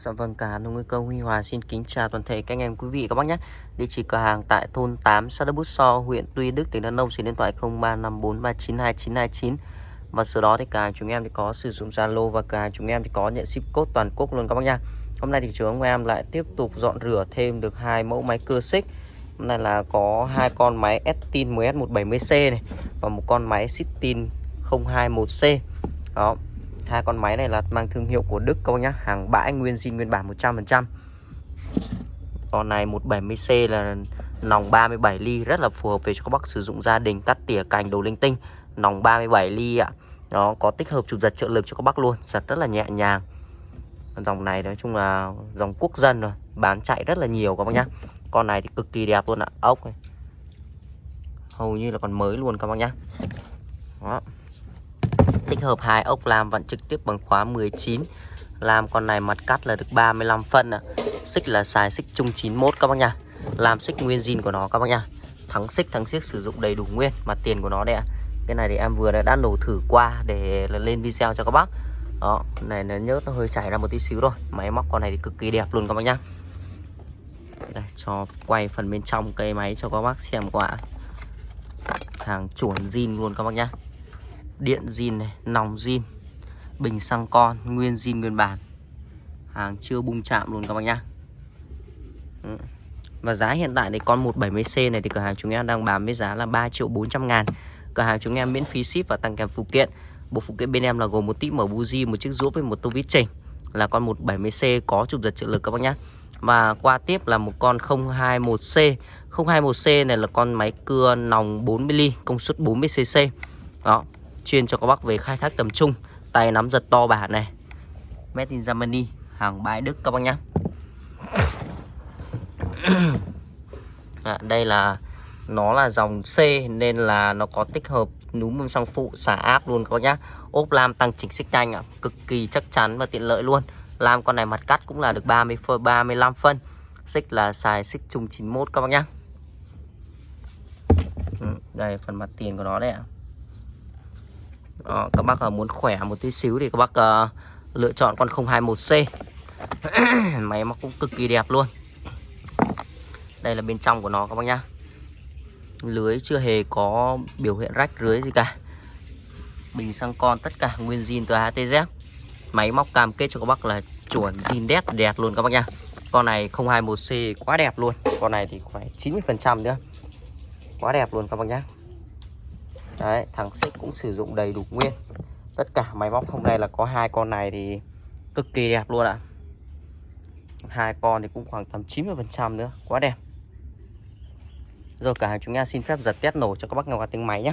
Dạ vâng, cả nông nguy cơ Huy Hòa xin kính chào toàn thể các anh em quý vị các bác nhé. Địa chỉ cửa hàng tại thôn 8 xã Đức Bút So, huyện Tuy Đức, tỉnh Đắk Nông, số điện thoại 0354392929. Và sau đó thì cả hàng chúng em thì có sử dụng Zalo và cả hàng chúng em thì có nhận ship code toàn quốc luôn các bác nha. Hôm nay thì chúng em lại tiếp tục dọn rửa thêm được hai mẫu máy cưa xích. Hôm nay là có hai con máy Estin 10S170C này và một con máy Sitin 021C. Đó, hai con máy này là mang thương hiệu của Đức các bác nhá. Hàng bãi nguyên zin, nguyên bản 100% con này 170C là nòng 37 ly, rất là phù hợp về cho các bác sử dụng gia đình cắt tỉa, cành, đồ linh tinh. Nòng 37 ly ạ. Nó có tích hợp chụp giật trợ lực cho các bác luôn, giật rất là nhẹ nhàng. Dòng này nói chung là dòng quốc dân rồi, bán chạy rất là nhiều các bác nhá. Con này thì cực kỳ đẹp luôn ạ, ốc này hầu như là còn mới luôn các bác nhá. Đó tích hợp hai ốc làm vẫn trực tiếp bằng khóa 19 làm con này mặt cắt là được 35 phân à. xích là xài xích chung 91 các bác nha. Làm xích nguyên zin của nó các bác nha. Thắng xích thắng xiếc sử dụng đầy đủ nguyên mặt tiền của nó đây ạ. Cái này thì em vừa đã, đã nổ thử qua để lên video cho các bác. Đó này nó nhớt nó hơi chảy ra một tí xíu rồi máy móc con này thì cực kỳ đẹp luôn các bác nhá đây cho quay phần bên trong cây máy cho các bác xem quả hàng chuẩn zin luôn các bác nhá điện zin này, nòng zin, bình xăng con, nguyên zin nguyên bản. Hàng chưa bung chạm luôn các bác nhá. Ừ. Và giá hiện tại thì con 170C này thì cửa hàng chúng em đang bán với giá là 3 triệu 400 ngàn. Cửa hàng chúng em miễn phí ship và tăng kèm phụ kiện. Bộ phụ kiện bên em là gồm một tip mở buji, một chiếc rũa với một tô vít chỉnh. Là con 170C có chụp giật trợ lực các bác nhé và qua tiếp là một con 021C 021C này là con máy cưa nòng 40mm công suất 40cc đó chuyên cho các bác về khai thác tầm trung. Tay nắm giật to bản này. Made in Germany hàng bãi Đức các bác nhá. À, đây là nó là dòng C nên là nó có tích hợp núm bơm xăng phụ xả áp luôn các bác nhá. Ốp lam tăng chỉnh xích nhanh ạ cực kỳ chắc chắn và tiện lợi luôn. Lam con này mặt cắt cũng là được 30 phân 35 phân. Xích là xài xích chung 91 các bác nhá. Ừ, đây phần mặt tiền của nó đấy ạ đó, các bác ờ, muốn khỏe một tí xíu thì các bác uh, lựa chọn con 021C máy móc cũng cực kỳ đẹp luôn. Đây là bên trong của nó các bác nhá. Lưới chưa hề có biểu hiện rách rưới gì cả. Bình xăng con tất cả nguyên zin từ HTZ máy móc cam kết cho các bác là chuẩn zin đét đẹp luôn các bác nhá. Con này 021C quá đẹp luôn. Con này thì phải 90% nữa. Quá đẹp luôn các bác nhá. Đấy, thằng xích cũng sử dụng đầy đủ nguyên. Tất cả máy móc hôm nay là có hai con này thì cực kỳ đẹp luôn ạ. Hai con thì cũng khoảng tầm 90% nữa Quá đẹp. Rồi cả hàng chúng ta xin phép giật test nổ cho các bác nghe qua tiếng máy nhé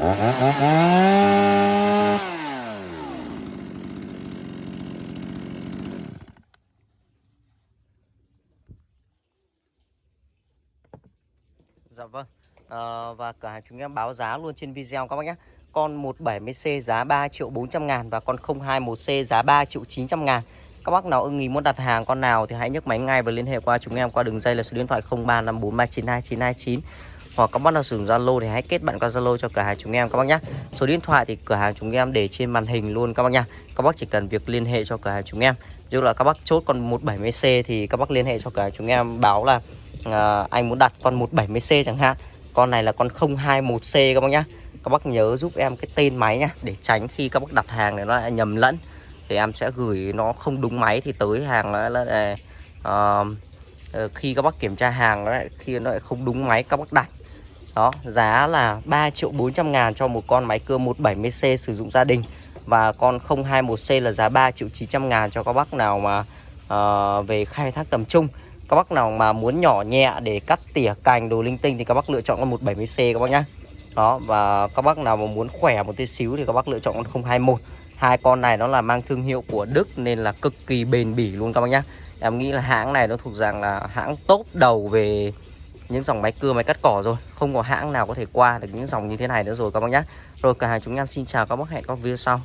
Dạ vâng. À, Và cửa hàng chúng em báo giá luôn trên video các bác nhé. Con 170C giá 3 triệu 400 ngàn Và con 021C giá 3 triệu 900 ngàn. Các bác nào ưng ý muốn đặt hàng con nào Thì hãy nhấc máy ngay và liên hệ qua chúng em Qua đường dây là số điện thoại 0354392929 hoặc các bác nào sử dụng Zalo Thì hãy kết bạn qua Zalo cho cửa hàng chúng em các bác nhé Số điện thoại thì cửa hàng chúng em để trên màn hình luôn các bác nhá. Các bác chỉ cần việc liên hệ cho cửa hàng chúng em. Dù là các bác chốt con 170C Thì các bác liên hệ cho cửa hàng chúng em báo là à, anh muốn đặt con 170C chẳng hạn. Con này là con 021C các bác nhá. Các bác nhớ giúp em cái tên máy nhá để tránh khi các bác đặt hàng này nó lại nhầm lẫn. Thì em sẽ gửi nó không đúng máy thì tới hàng nó là, là ờ, uh, khi các bác kiểm tra hàng nó lại khi nó lại không đúng máy các bác đặt đó giá là 3 triệu 400 ngàn cho một con máy cưa 170C sử dụng gia đình. Và con 021C là giá 3 triệu 900 ngàn cho các bác nào mà uh, về khai thác tầm trung. Các bác nào mà muốn nhỏ nhẹ để cắt tỉa cành đồ linh tinh thì các bác lựa chọn con 170C các bác nhá. Đó và các bác nào mà muốn khỏe một tí xíu thì các bác lựa chọn con 021 hai con này nó là mang thương hiệu của Đức nên là cực kỳ bền bỉ luôn các bác nhá. Em nghĩ là hãng này nó thuộc dạng là hãng top đầu về những dòng máy cưa, máy cắt cỏ rồi. Không có hãng nào có thể qua được những dòng như thế này nữa rồi, các bác nhé. Rồi, cả hàng chúng em xin chào các bác hẹn các video sau.